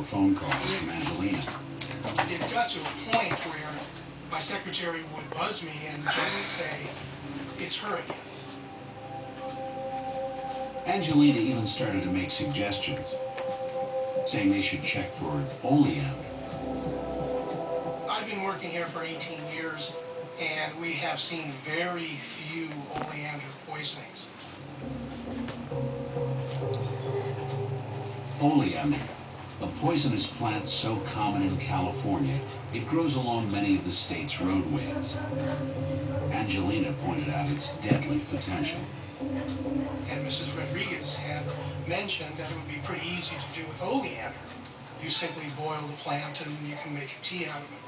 more phone calls from Angelina. It got to a point where my secretary would buzz me and just say, it's her again. Angelina even started to make suggestions, saying they should check for oleander. I've been working here for 18 years, and we have seen very few oleander poisonings. Oleander, a poisonous plant so common in California, it grows along many of the state's roadways. Angelina pointed out its deadly potential. And Mrs. Rodriguez had mentioned that it would be pretty easy to do with oleander. You simply boil the plant and you can make a tea out of it.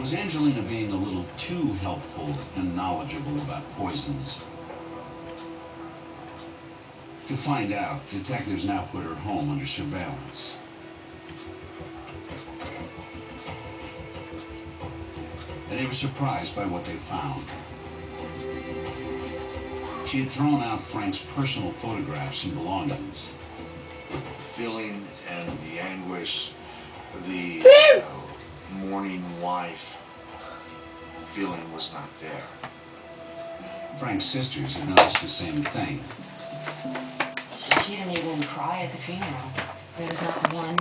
Was Angelina being a little too helpful and knowledgeable about poisons? To find out, detectives now put her home under surveillance. And they were surprised by what they found. She had thrown out Frank's personal photographs and belongings. The feeling and the anguish, the uh, mourning wife feeling was not there. Frank's sisters had noticed the same thing. She didn't even cry at the funeral. There was not one